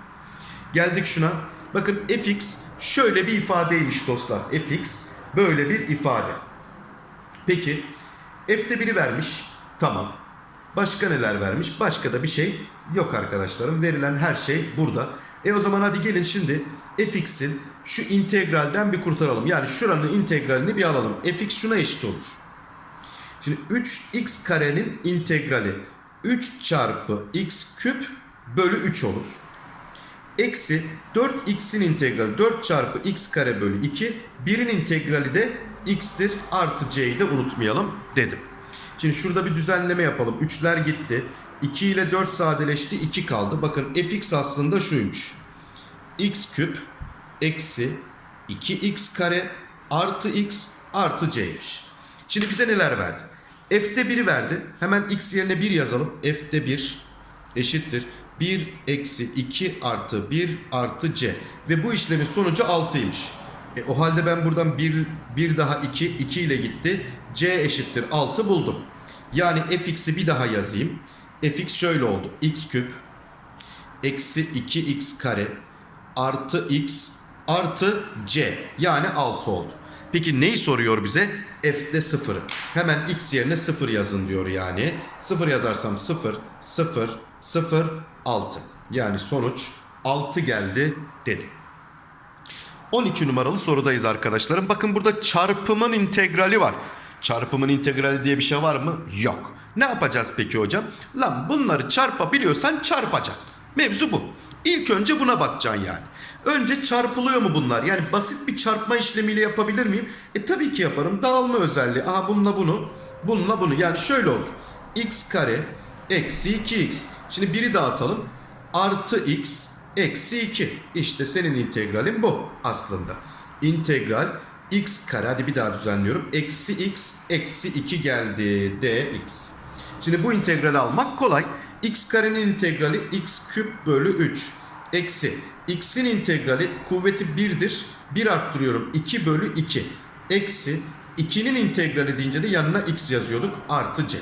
Geldik şuna. Bakın fx şöyle bir ifadeymiş dostlar. fx böyle bir ifade. Peki f'te biri vermiş. Tamam. Başka neler vermiş? Başka da bir şey yok arkadaşlarım. Verilen her şey burada. E o zaman hadi gelin şimdi fx'in şu integralden bir kurtaralım. Yani şuranın integralini bir alalım. fx şuna eşit olur. Şimdi 3x karenin integrali 3 çarpı x küp bölü 3 olur. Eksi 4x'in integrali 4 çarpı x kare bölü 2. 1'in integrali de x'tir. Artı c'yi de unutmayalım dedim. Şimdi şurada bir düzenleme yapalım. 3'ler gitti. 2 ile 4 sadeleşti. 2 kaldı. Bakın fx aslında şuymuş. X küp eksi 2x kare artı x artı c'ymiş. Şimdi bize neler verdi? F'de 1'i verdi. Hemen x yerine 1 yazalım. F'de 1 eşittir. 1 eksi 2 artı 1 artı c. Ve bu işlemin sonucu 6'ymış. E, o halde ben buradan 1, 1 daha 2, 2 ile gitti. c eşittir 6 buldum. Yani fx'i bir daha yazayım. fx şöyle oldu. x küp eksi 2x kare artı x artı c yani 6 oldu. Peki neyi soruyor bize? F'de 0'ı. Hemen x yerine 0 yazın diyor yani. 0 yazarsam 0, 0, 0, 6. Yani sonuç 6 geldi dedi. 12 numaralı sorudayız arkadaşlarım. Bakın burada çarpımın integrali var. Çarpımın integrali diye bir şey var mı? Yok. Ne yapacağız peki hocam? Lan bunları çarpabiliyorsan çarpacaksın. Mevzu bu. İlk önce buna bakacaksın yani. Önce çarpılıyor mu bunlar? Yani basit bir çarpma işlemiyle yapabilir miyim? E tabii ki yaparım. Dağılma özelliği. Aha bununla bunu, bununla bunu. Yani şöyle olur. x kare eksi 2x. Şimdi biri dağıtalım. Artı x eksi 2. İşte senin integralin bu aslında. İntegral x kare hadi bir daha düzenliyorum. Eksi x eksi 2 geldi dx. Şimdi bu integrali almak kolay. X karenin integrali x küp bölü 3. Eksi x'in integrali kuvveti 1'dir. 1 arttırıyorum 2 bölü 2. Eksi 2'nin integrali deyince de yanına x yazıyorduk artı c.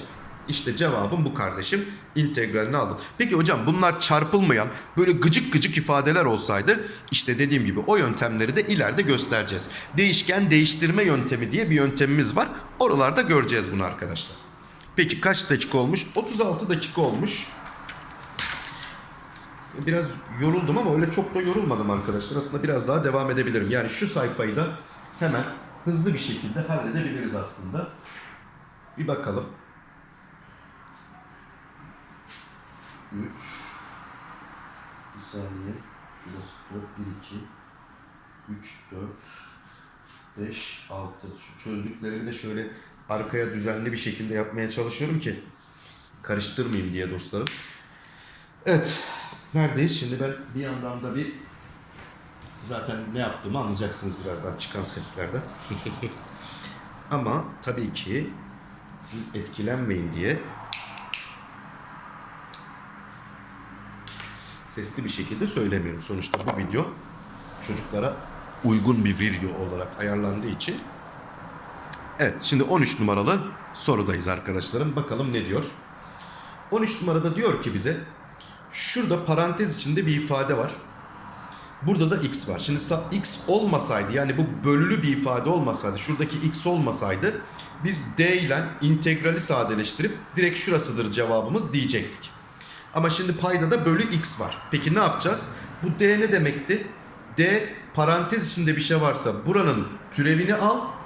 İşte cevabım bu kardeşim. İntegralini aldım. Peki hocam bunlar çarpılmayan böyle gıcık gıcık ifadeler olsaydı işte dediğim gibi o yöntemleri de ileride göstereceğiz. Değişken değiştirme yöntemi diye bir yöntemimiz var. Oralarda göreceğiz bunu arkadaşlar. Peki kaç dakika olmuş? 36 dakika olmuş. Biraz yoruldum ama öyle çok da yorulmadım arkadaşlar. Aslında biraz daha devam edebilirim. Yani şu sayfayı da hemen hızlı bir şekilde halledebiliriz aslında. Bir bakalım. 3 Bir saniye. Şurası 4, 1, 2 3, 4 5, 6 Şu çözdüklerimi de şöyle arkaya düzenli bir şekilde yapmaya çalışıyorum ki karıştırmayayım diye dostlarım. Evet. Neredeyiz? Şimdi ben bir yandan da bir zaten ne yaptığımı anlayacaksınız birazdan çıkan seslerden. Ama tabii ki siz etkilenmeyin diye sesli bir şekilde söylemiyorum. Sonuçta bu video çocuklara uygun bir video olarak ayarlandığı için. Evet şimdi 13 numaralı sorudayız arkadaşlarım. Bakalım ne diyor? 13 numarada diyor ki bize şurada parantez içinde bir ifade var. Burada da x var. Şimdi x olmasaydı yani bu bölülü bir ifade olmasaydı şuradaki x olmasaydı biz d ile integrali sadeleştirip direkt şurasıdır cevabımız diyecektik. Ama şimdi payda da bölü x var. Peki ne yapacağız? Bu d ne demekti? d parantez içinde bir şey varsa buranın türevini al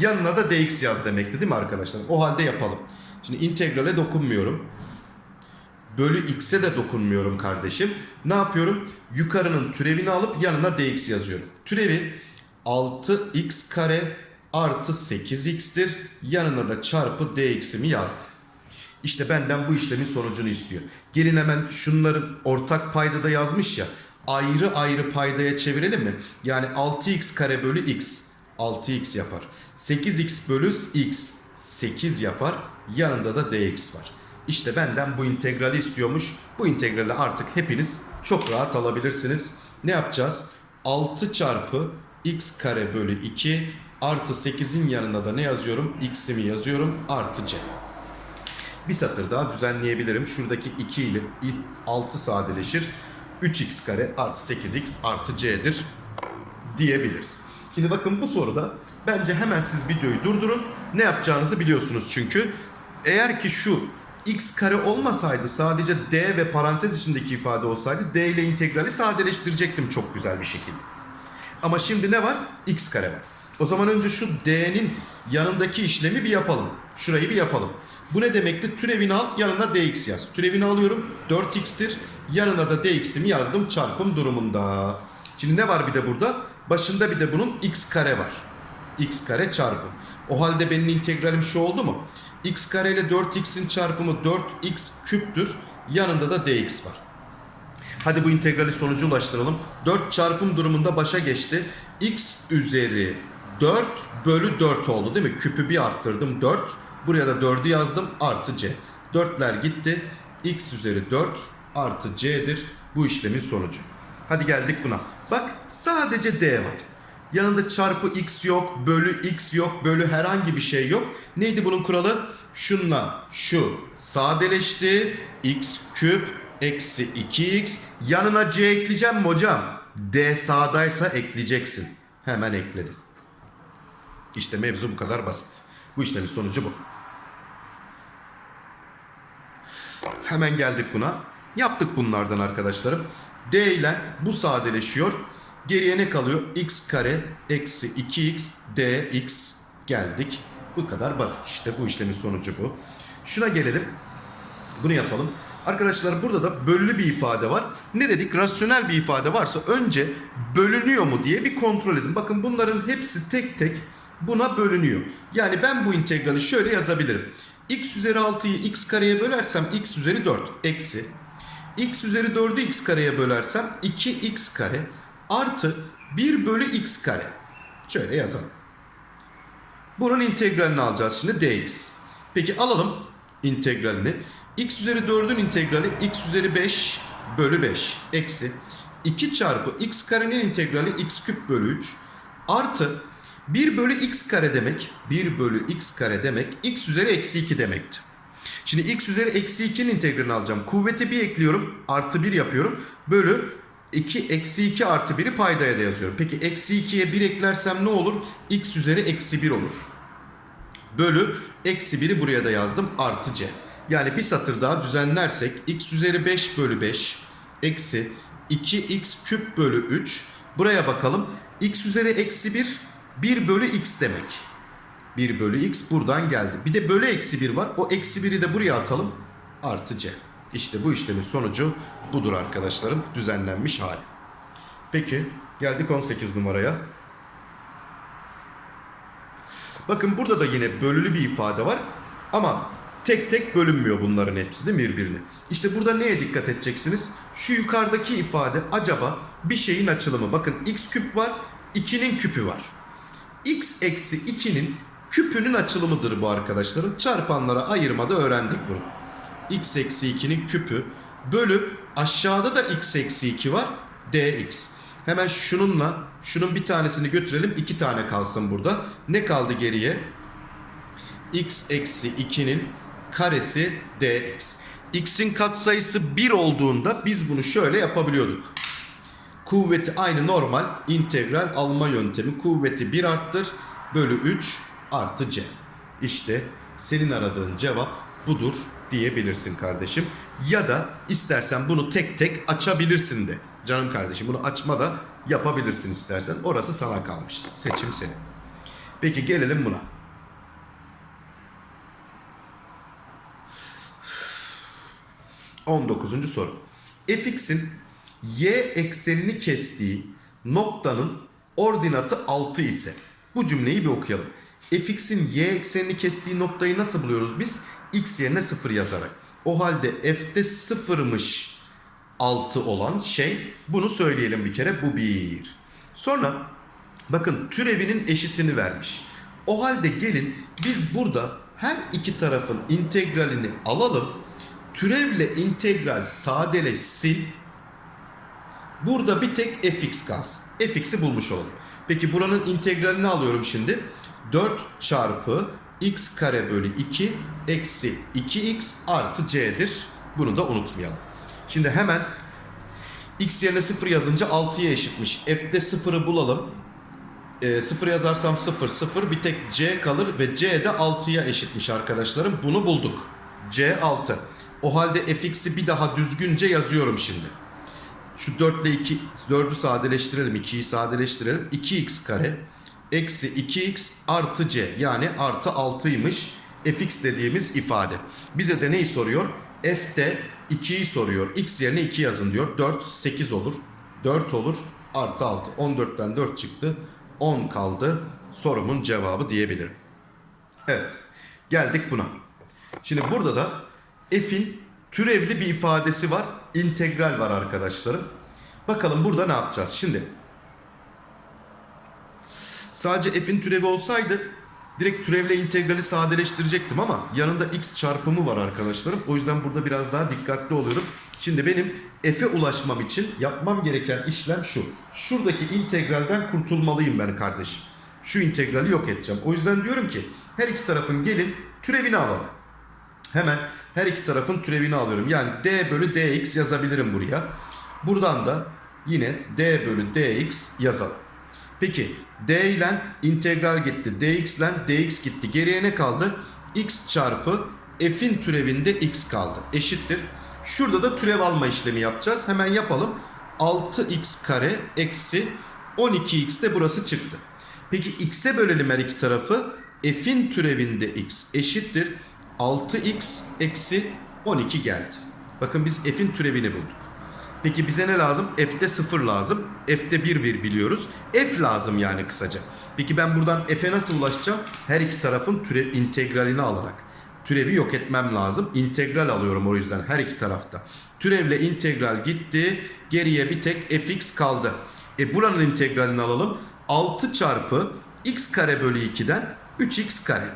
yanına da dx yaz demekti değil mi arkadaşlar? O halde yapalım. Şimdi integrale dokunmuyorum. Bölü x'e de dokunmuyorum kardeşim. Ne yapıyorum? Yukarının türevini alıp yanına dx yazıyorum. Türevi 6x kare artı 8x'tir. Yanına da çarpı dx'imi yazdım. İşte benden bu işlemin sonucunu istiyor. Gelin hemen şunların ortak paydada yazmış ya. Ayrı ayrı paydaya çevirelim mi? Yani 6x kare bölü x 6x yapar. 8x bölü x 8 yapar. Yanında da dx var. İşte benden bu integrali istiyormuş. Bu integrali artık hepiniz çok rahat alabilirsiniz. Ne yapacağız? 6 çarpı x kare bölü 2 artı 8'in yanına da ne yazıyorum? x'imi yazıyorum artı c. Bir satır daha düzenleyebilirim. Şuradaki 2 ile 6 sadeleşir. 3x kare artı 8x artı c'dir diyebiliriz. Şimdi bakın bu soruda bence hemen siz videoyu durdurun. Ne yapacağınızı biliyorsunuz çünkü. Eğer ki şu x kare olmasaydı sadece d ve parantez içindeki ifade olsaydı d ile integrali sadeleştirecektim çok güzel bir şekilde. Ama şimdi ne var? x kare var. O zaman önce şu d'nin yanındaki işlemi bir yapalım. Şurayı bir yapalım. Bu ne demekti? Türevini al yanına dx yaz. Türevini alıyorum 4x'tir. Yanına da dx'imi yazdım çarpım durumunda. Şimdi ne var bir de burada? Başında bir de bunun x kare var. x kare çarpı. O halde benim integralim şu oldu mu? x kare ile 4x'in çarpımı 4x küptür. Yanında da dx var. Hadi bu integrali sonucu ulaştıralım. 4 çarpım durumunda başa geçti. x üzeri 4 bölü 4 oldu değil mi? Küpü bir arttırdım 4. Buraya da 4'ü yazdım artı c. 4'ler gitti. x üzeri 4 artı c'dir bu işlemin sonucu. Hadi geldik buna. Bak sadece d var. Yanında çarpı x yok, bölü x yok, bölü herhangi bir şey yok. Neydi bunun kuralı? Şunla şu sadeleşti. x küp eksi 2x. Yanına c ekleyeceğim mi hocam? d sağdaysa ekleyeceksin. Hemen ekledim. İşte mevzu bu kadar basit. Bu işlemin sonucu bu. Hemen geldik buna. Yaptık bunlardan arkadaşlarım. D ile bu sadeleşiyor. Geriye ne kalıyor? x kare eksi 2x dx geldik. Bu kadar basit işte. Bu işlemin sonucu bu. Şuna gelelim. Bunu yapalım. Arkadaşlar burada da bölülü bir ifade var. Ne dedik? Rasyonel bir ifade varsa önce bölünüyor mu diye bir kontrol edin. Bakın bunların hepsi tek tek buna bölünüyor. Yani ben bu integrali şöyle yazabilirim. x üzeri 6'yı x kareye bölersem x üzeri 4 eksi x üzeri 4'ü x kareye bölersem 2x kare artı 1 bölü x kare. Şöyle yazalım. Bunun integralini alacağız şimdi dx. Peki alalım integralini. x üzeri 4'ün integrali x üzeri 5 bölü 5 eksi 2 çarpı x karenin integrali x küp bölü 3 artı 1 bölü x kare demek 1 bölü x kare demek x üzeri eksi 2 demekti. Şimdi x üzeri eksi 2'nin integralini alacağım. Kuvveti 1 ekliyorum. Artı 1 yapıyorum. Bölü 2 eksi 2 artı 1'i paydaya da yazıyorum. Peki eksi 2'ye 1 eklersem ne olur? x üzeri eksi 1 olur. Bölü eksi 1'i buraya da yazdım. Artı c. Yani bir satır daha düzenlersek x üzeri 5 bölü 5 eksi 2x küp bölü 3. Buraya bakalım. x üzeri eksi 1 1 bölü x demek. 1 bölü x buradan geldi. Bir de bölü eksi 1 var. O eksi 1'i de buraya atalım. Artı c. İşte bu işlemin sonucu budur arkadaşlarım. Düzenlenmiş hali. Peki geldik 18 numaraya. Bakın burada da yine bölülü bir ifade var. Ama tek tek bölünmüyor bunların hepsi değil mi birbirine? İşte burada neye dikkat edeceksiniz? Şu yukarıdaki ifade acaba bir şeyin açılımı. Bakın x küp var, 2'nin küpü var. x eksi 2'nin küpünün açılımıdır bu arkadaşlarım. Çarpanlara ayırmada öğrendik bunu. x eksi 2'nin küpü bölü aşağıda da x eksi 2 var dx. Hemen şununla şunun bir tanesini götürelim. iki tane kalsın burada. Ne kaldı geriye? x eksi 2'nin karesi dx. x'in katsayısı 1 olduğunda biz bunu şöyle yapabiliyorduk. Kuvveti aynı normal integral alma yöntemi. Kuvveti 1 arttır bölü 3 artı c. İşte senin aradığın cevap budur diyebilirsin kardeşim. Ya da istersen bunu tek tek açabilirsin de. Canım kardeşim bunu açma da yapabilirsin istersen. Orası sana kalmış. Seçim senin. Peki gelelim buna. On dokuzuncu soru. fx'in y eksenini kestiği noktanın ordinatı 6 ise bu cümleyi bir okuyalım. Fx'in y eksenini kestiği noktayı nasıl buluyoruz biz? x yerine 0 yazarak. O halde f'de 0'mış 6 olan şey bunu söyleyelim bir kere bu bir. Sonra bakın türevinin eşitini vermiş. O halde gelin biz burada her iki tarafın integralini alalım. Türevle integral sadeleşsin. Burada bir tek fx kalsın. fx'i bulmuş olalım. Peki buranın integralini alıyorum şimdi. 4 çarpı x kare bölü 2 eksi 2x artı c'dir. Bunu da unutmayalım. Şimdi hemen x yerine 0 yazınca 6'ya eşitmiş. F'de 0'ı bulalım. E, 0 yazarsam 0 0 bir tek c kalır ve c de 6'ya eşitmiş arkadaşlarım. Bunu bulduk. c 6. O halde fx'i bir daha düzgünce yazıyorum şimdi. Şu 4 ile 2 4'ü sadeleştirelim. 2'yi sadeleştirelim. 2x kare eksi 2x artı c yani artı 6'ymış fx dediğimiz ifade. Bize de neyi soruyor? f'de 2'yi soruyor. x yerine 2 yazın diyor. 4 8 olur. 4 olur. Artı 6. 14'ten 4 çıktı. 10 kaldı. Sorumun cevabı diyebilirim. Evet. Geldik buna. Şimdi burada da f'in türevli bir ifadesi var. integral var arkadaşlarım. Bakalım burada ne yapacağız? Şimdi sadece f'in türevi olsaydı Direkt türevle integrali sadeleştirecektim ama yanında x çarpımı var arkadaşlarım. O yüzden burada biraz daha dikkatli oluyorum. Şimdi benim f'e ulaşmam için yapmam gereken işlem şu. Şuradaki integralden kurtulmalıyım ben kardeşim. Şu integrali yok edeceğim. O yüzden diyorum ki her iki tarafın gelin türevini alalım. Hemen her iki tarafın türevini alıyorum. Yani d bölü dx yazabilirim buraya. Buradan da yine d bölü dx yazalım. Peki d ile integral gitti. dx ile dx gitti. Geriye ne kaldı? x çarpı f'in türevinde x kaldı. Eşittir. Şurada da türev alma işlemi yapacağız. Hemen yapalım. 6x kare eksi 12x de burası çıktı. Peki x'e bölelim her iki tarafı. F'in türevinde x eşittir. 6x eksi 12 geldi. Bakın biz f'in türevini bulduk. Peki bize ne lazım? F'de 0 lazım. F'de 1 bir biliyoruz. F lazım yani kısaca. Peki ben buradan F'e nasıl ulaşacağım? Her iki tarafın türev integralini alarak. Türevi yok etmem lazım. İntegral alıyorum o yüzden her iki tarafta. Türevle integral gitti. Geriye bir tek fx kaldı. E buranın integralini alalım. 6 çarpı x kare bölü 2'den 3x kare.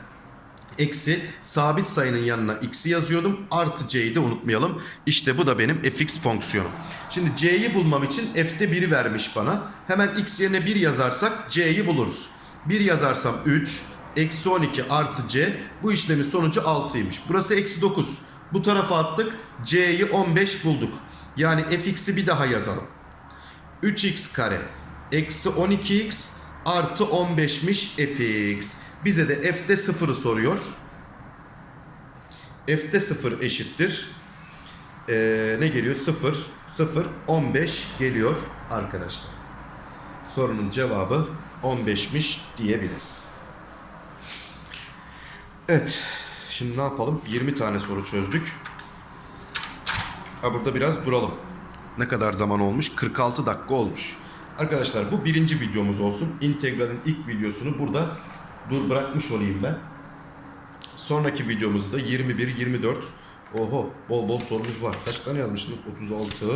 Eksi sabit sayının yanına x'i yazıyordum. Artı c'yi de unutmayalım. İşte bu da benim fx fonksiyonum. Şimdi c'yi bulmam için f'te 1'i vermiş bana. Hemen x yerine 1 yazarsak c'yi buluruz. 1 yazarsam 3, eksi 12 artı c. Bu işlemin sonucu 6'ymış. Burası eksi 9. Bu tarafa attık. c'yi 15 bulduk. Yani fx'i bir daha yazalım. 3x kare eksi 12x artı 15'miş fx. Bize de f'de 0'ı soruyor. F'de 0 eşittir. Ee, ne geliyor? 0, 0, 15 geliyor arkadaşlar. Sorunun cevabı 15'miş diyebiliriz. Evet. Şimdi ne yapalım? 20 tane soru çözdük. Ha burada biraz duralım. Ne kadar zaman olmuş? 46 dakika olmuş. Arkadaşlar bu birinci videomuz olsun. İntegralin ilk videosunu burada dur bırakmış olayım ben. Sonraki videomuzda 21, 24. Oho bol bol sorumuz var. Kaç tane yazmıştım? 36.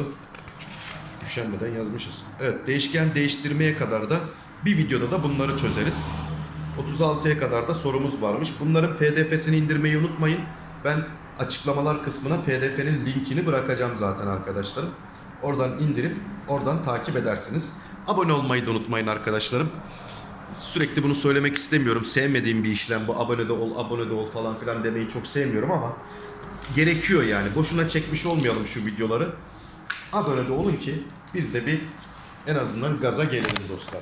Üşenmeden yazmışız. Evet değişken değiştirmeye kadar da bir videoda da bunları çözeriz. 36'ya kadar da sorumuz varmış. Bunların pdf'sini indirmeyi unutmayın. Ben açıklamalar kısmına pdf'nin linkini bırakacağım zaten arkadaşlarım. Oradan indirip oradan takip edersiniz. Abone olmayı da unutmayın arkadaşlarım. Sürekli bunu söylemek istemiyorum. Sevmediğim bir işlem bu. Abone de ol, abone de ol falan filan demeyi çok sevmiyorum ama gerekiyor yani. Boşuna çekmiş olmayalım şu videoları. Abone de olun ki biz de bir en azından gaza gelelim dostlar.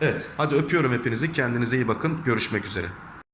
Evet hadi öpüyorum hepinizi. Kendinize iyi bakın. Görüşmek üzere.